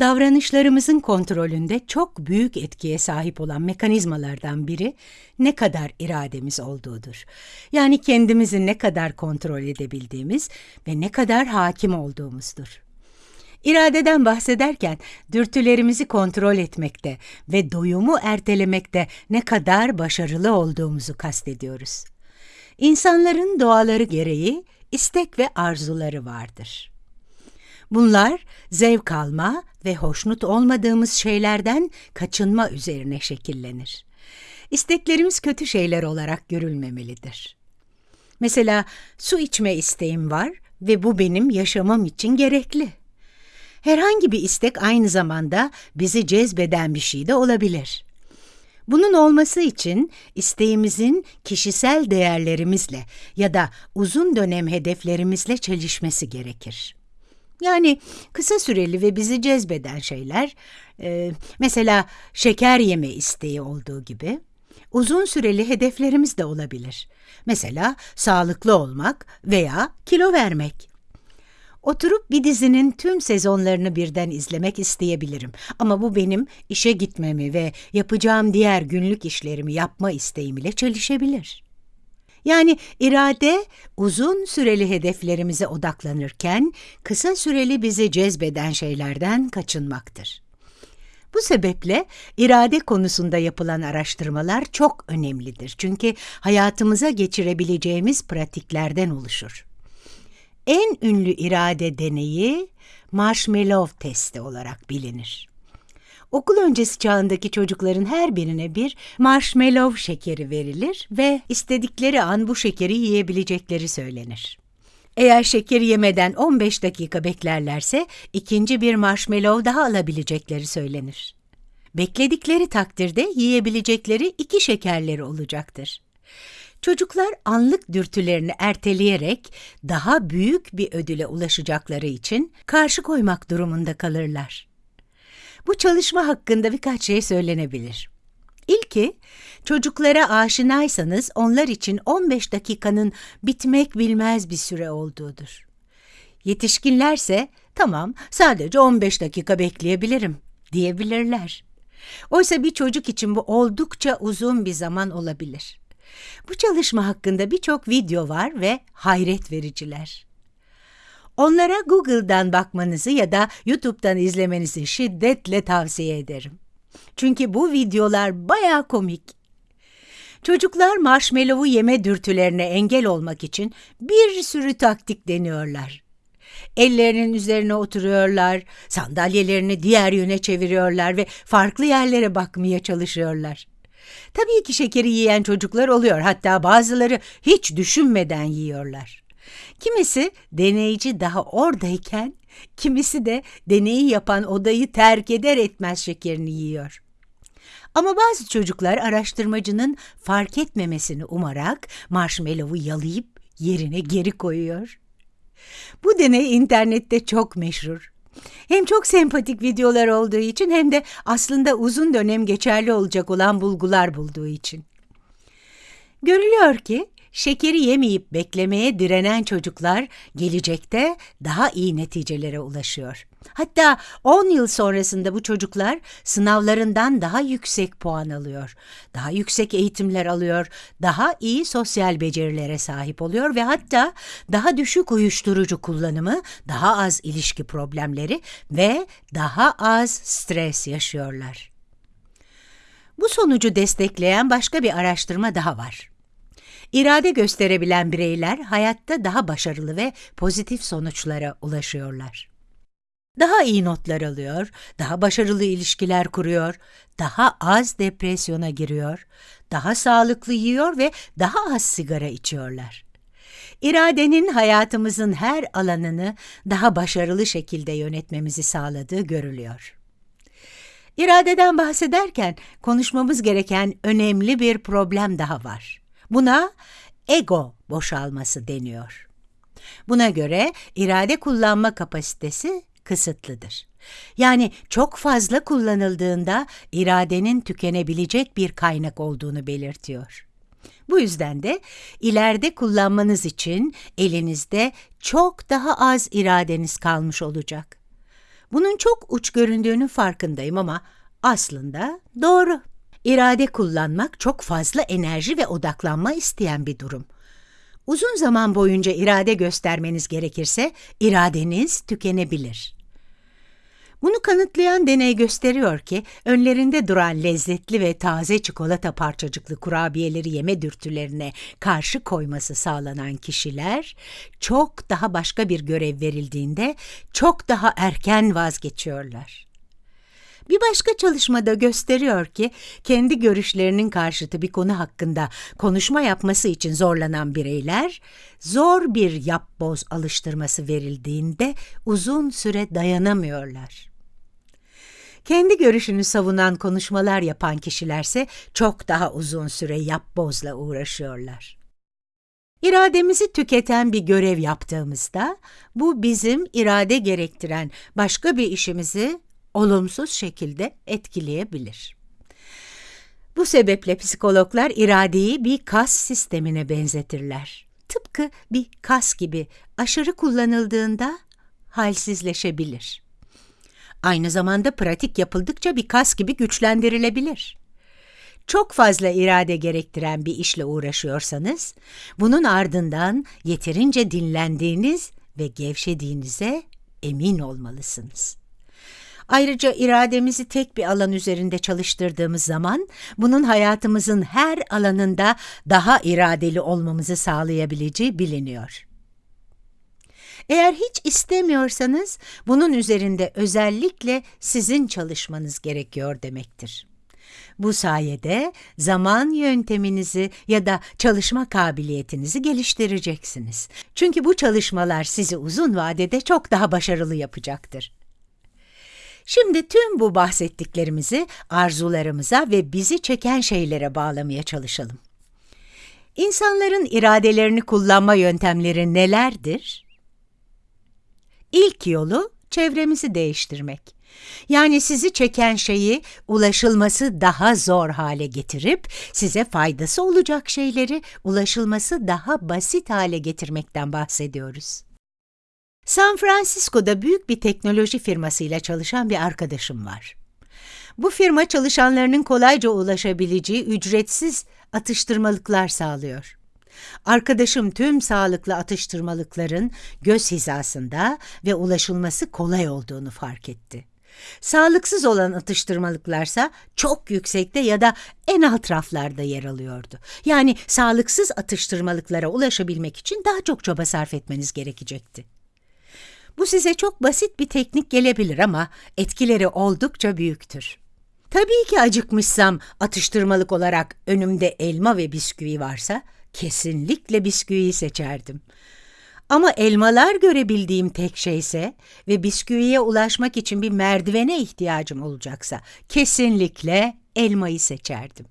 Davranışlarımızın kontrolünde çok büyük etkiye sahip olan mekanizmalardan biri ne kadar irademiz olduğudur. Yani kendimizi ne kadar kontrol edebildiğimiz ve ne kadar hakim olduğumuzdur. İradeden bahsederken dürtülerimizi kontrol etmekte ve doyumu ertelemekte ne kadar başarılı olduğumuzu kastediyoruz. İnsanların doğaları gereği istek ve arzuları vardır. Bunlar zevk alma ve hoşnut olmadığımız şeylerden kaçınma üzerine şekillenir. İsteklerimiz kötü şeyler olarak görülmemelidir. Mesela su içme isteğim var ve bu benim yaşamam için gerekli. Herhangi bir istek aynı zamanda bizi cezbeden bir şey de olabilir. Bunun olması için isteğimizin kişisel değerlerimizle ya da uzun dönem hedeflerimizle çelişmesi gerekir. Yani kısa süreli ve bizi cezbeden şeyler, e, mesela şeker yeme isteği olduğu gibi, uzun süreli hedeflerimiz de olabilir. Mesela sağlıklı olmak veya kilo vermek. Oturup bir dizinin tüm sezonlarını birden izlemek isteyebilirim. Ama bu benim işe gitmemi ve yapacağım diğer günlük işlerimi yapma isteğim ile çelişebilir. Yani irade uzun süreli hedeflerimize odaklanırken kısa süreli bizi cezbeden şeylerden kaçınmaktır. Bu sebeple irade konusunda yapılan araştırmalar çok önemlidir. Çünkü hayatımıza geçirebileceğimiz pratiklerden oluşur. En ünlü irade deneyi marshmallow testi olarak bilinir. Okul öncesi çağındaki çocukların her birine bir marshmallow şekeri verilir ve istedikleri an bu şekeri yiyebilecekleri söylenir. Eğer şekeri yemeden 15 dakika beklerlerse ikinci bir marshmallow daha alabilecekleri söylenir. Bekledikleri takdirde yiyebilecekleri iki şekerleri olacaktır. Çocuklar anlık dürtülerini erteleyerek daha büyük bir ödüle ulaşacakları için karşı koymak durumunda kalırlar. Bu çalışma hakkında birkaç şey söylenebilir. İlki, çocuklara aşinaysanız onlar için 15 dakikanın bitmek bilmez bir süre olduğudur. Yetişkinlerse tamam sadece 15 dakika bekleyebilirim diyebilirler. Oysa bir çocuk için bu oldukça uzun bir zaman olabilir. Bu çalışma hakkında birçok video var ve hayret vericiler. Onlara Google'dan bakmanızı ya da YouTube'dan izlemenizi şiddetle tavsiye ederim. Çünkü bu videolar baya komik. Çocuklar marshmallow'u yeme dürtülerine engel olmak için bir sürü taktik deniyorlar. Ellerinin üzerine oturuyorlar, sandalyelerini diğer yöne çeviriyorlar ve farklı yerlere bakmaya çalışıyorlar. Tabii ki şekeri yiyen çocuklar oluyor, hatta bazıları hiç düşünmeden yiyorlar. Kimisi deneyici daha oradayken, kimisi de deneyi yapan odayı terk eder etmez şekerini yiyor. Ama bazı çocuklar araştırmacının fark etmemesini umarak marshmallow'u yalayıp yerine geri koyuyor. Bu deney internette çok meşhur. Hem çok sempatik videolar olduğu için hem de aslında uzun dönem geçerli olacak olan bulgular bulduğu için. Görülüyor ki Şekeri yemeyip beklemeye direnen çocuklar gelecekte daha iyi neticelere ulaşıyor. Hatta 10 yıl sonrasında bu çocuklar sınavlarından daha yüksek puan alıyor, daha yüksek eğitimler alıyor, daha iyi sosyal becerilere sahip oluyor ve hatta daha düşük uyuşturucu kullanımı, daha az ilişki problemleri ve daha az stres yaşıyorlar. Bu sonucu destekleyen başka bir araştırma daha var. İrade gösterebilen bireyler hayatta daha başarılı ve pozitif sonuçlara ulaşıyorlar. Daha iyi notlar alıyor, daha başarılı ilişkiler kuruyor, daha az depresyona giriyor, daha sağlıklı yiyor ve daha az sigara içiyorlar. İradenin hayatımızın her alanını daha başarılı şekilde yönetmemizi sağladığı görülüyor. İradeden bahsederken konuşmamız gereken önemli bir problem daha var. Buna ego boşalması deniyor. Buna göre irade kullanma kapasitesi kısıtlıdır. Yani çok fazla kullanıldığında iradenin tükenebilecek bir kaynak olduğunu belirtiyor. Bu yüzden de ileride kullanmanız için elinizde çok daha az iradeniz kalmış olacak. Bunun çok uç göründüğünün farkındayım ama aslında doğru. İrade kullanmak çok fazla enerji ve odaklanma isteyen bir durum. Uzun zaman boyunca irade göstermeniz gerekirse iradeniz tükenebilir. Bunu kanıtlayan deney gösteriyor ki önlerinde duran lezzetli ve taze çikolata parçacıklı kurabiyeleri yeme dürtülerine karşı koyması sağlanan kişiler çok daha başka bir görev verildiğinde çok daha erken vazgeçiyorlar. Bir başka çalışmada gösteriyor ki kendi görüşlerinin karşıtı bir konu hakkında konuşma yapması için zorlanan bireyler zor bir yapboz alıştırması verildiğinde uzun süre dayanamıyorlar. Kendi görüşünü savunan konuşmalar yapan kişilerse çok daha uzun süre yapbozla uğraşıyorlar. İrademizi tüketen bir görev yaptığımızda bu bizim irade gerektiren başka bir işimizi olumsuz şekilde etkileyebilir. Bu sebeple psikologlar iradeyi bir kas sistemine benzetirler. Tıpkı bir kas gibi aşırı kullanıldığında halsizleşebilir. Aynı zamanda pratik yapıldıkça bir kas gibi güçlendirilebilir. Çok fazla irade gerektiren bir işle uğraşıyorsanız, bunun ardından yeterince dinlendiğiniz ve gevşediğinize emin olmalısınız. Ayrıca irademizi tek bir alan üzerinde çalıştırdığımız zaman bunun hayatımızın her alanında daha iradeli olmamızı sağlayabileceği biliniyor. Eğer hiç istemiyorsanız bunun üzerinde özellikle sizin çalışmanız gerekiyor demektir. Bu sayede zaman yönteminizi ya da çalışma kabiliyetinizi geliştireceksiniz. Çünkü bu çalışmalar sizi uzun vadede çok daha başarılı yapacaktır. Şimdi tüm bu bahsettiklerimizi arzularımıza ve bizi çeken şeylere bağlamaya çalışalım. İnsanların iradelerini kullanma yöntemleri nelerdir? İlk yolu çevremizi değiştirmek. Yani sizi çeken şeyi ulaşılması daha zor hale getirip size faydası olacak şeyleri ulaşılması daha basit hale getirmekten bahsediyoruz. San Francisco'da büyük bir teknoloji firmasıyla çalışan bir arkadaşım var. Bu firma çalışanlarının kolayca ulaşabileceği ücretsiz atıştırmalıklar sağlıyor. Arkadaşım tüm sağlıklı atıştırmalıkların göz hizasında ve ulaşılması kolay olduğunu fark etti. Sağlıksız olan atıştırmalıklarsa çok yüksekte ya da en alt raflarda yer alıyordu. Yani sağlıksız atıştırmalıklara ulaşabilmek için daha çok çaba sarf etmeniz gerekecekti. Bu size çok basit bir teknik gelebilir ama etkileri oldukça büyüktür. Tabii ki acıkmışsam atıştırmalık olarak önümde elma ve bisküvi varsa kesinlikle bisküviyi seçerdim. Ama elmalar görebildiğim tek şeyse ve bisküviye ulaşmak için bir merdivene ihtiyacım olacaksa kesinlikle elmayı seçerdim.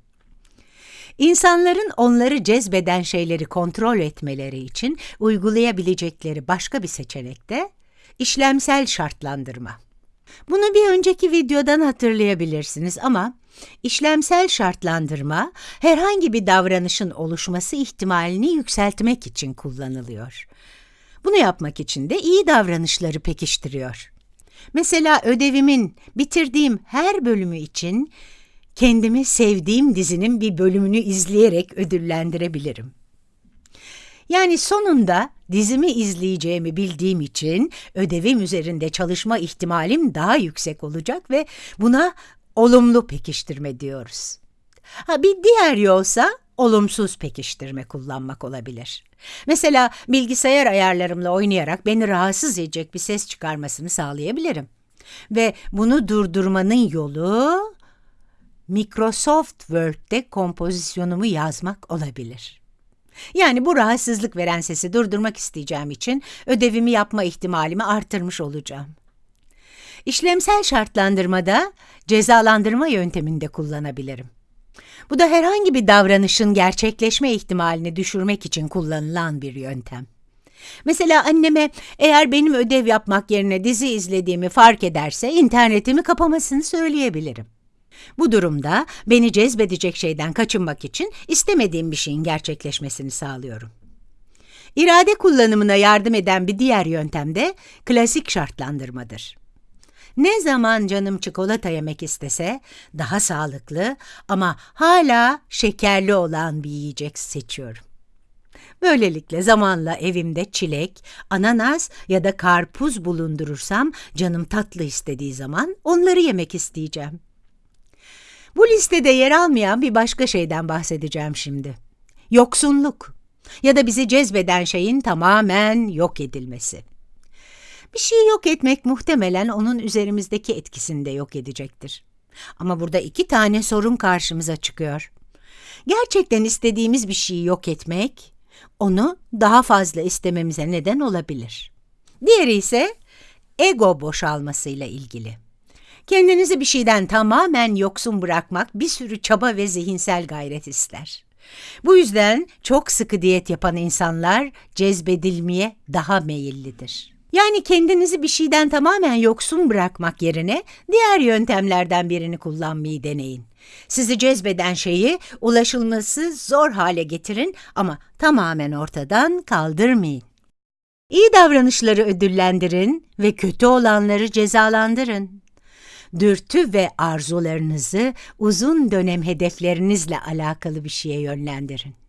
İnsanların onları cezbeden şeyleri kontrol etmeleri için uygulayabilecekleri başka bir seçenek de işlemsel şartlandırma. Bunu bir önceki videodan hatırlayabilirsiniz ama işlemsel şartlandırma herhangi bir davranışın oluşması ihtimalini yükseltmek için kullanılıyor. Bunu yapmak için de iyi davranışları pekiştiriyor. Mesela ödevimin bitirdiğim her bölümü için kendimi sevdiğim dizinin bir bölümünü izleyerek ödüllendirebilirim. Yani sonunda dizimi izleyeceğimi bildiğim için ödevim üzerinde çalışma ihtimalim daha yüksek olacak ve buna olumlu pekiştirme diyoruz. Ha bir diğer yolsa olumsuz pekiştirme kullanmak olabilir. Mesela bilgisayar ayarlarımla oynayarak beni rahatsız edecek bir ses çıkarmasını sağlayabilirim. Ve bunu durdurmanın yolu Microsoft Word'de kompozisyonumu yazmak olabilir. Yani bu rahatsızlık veren sesi durdurmak isteyeceğim için ödevimi yapma ihtimalimi artırmış olacağım. İşlemsel şartlandırmada cezalandırma yönteminde kullanabilirim. Bu da herhangi bir davranışın gerçekleşme ihtimalini düşürmek için kullanılan bir yöntem. Mesela anneme eğer benim ödev yapmak yerine dizi izlediğimi fark ederse internetimi kapamasını söyleyebilirim. Bu durumda beni cezbedecek şeyden kaçınmak için istemediğim bir şeyin gerçekleşmesini sağlıyorum. İrade kullanımına yardım eden bir diğer yöntem de klasik şartlandırmadır. Ne zaman canım çikolata yemek istese daha sağlıklı ama hala şekerli olan bir yiyecek seçiyorum. Böylelikle zamanla evimde çilek, ananas ya da karpuz bulundurursam canım tatlı istediği zaman onları yemek isteyeceğim. Bu listede yer almayan bir başka şeyden bahsedeceğim şimdi. Yoksunluk ya da bizi cezbeden şeyin tamamen yok edilmesi. Bir şeyi yok etmek muhtemelen onun üzerimizdeki etkisini de yok edecektir. Ama burada iki tane sorun karşımıza çıkıyor. Gerçekten istediğimiz bir şeyi yok etmek, onu daha fazla istememize neden olabilir. Diğeri ise ego boşalmasıyla ilgili. Kendinizi bir şeyden tamamen yoksun bırakmak bir sürü çaba ve zihinsel gayret ister. Bu yüzden çok sıkı diyet yapan insanlar cezbedilmeye daha meyillidir. Yani kendinizi bir şeyden tamamen yoksun bırakmak yerine diğer yöntemlerden birini kullanmayı deneyin. Sizi cezbeden şeyi ulaşılması zor hale getirin ama tamamen ortadan kaldırmayın. İyi davranışları ödüllendirin ve kötü olanları cezalandırın. Dürtü ve arzularınızı uzun dönem hedeflerinizle alakalı bir şeye yönlendirin.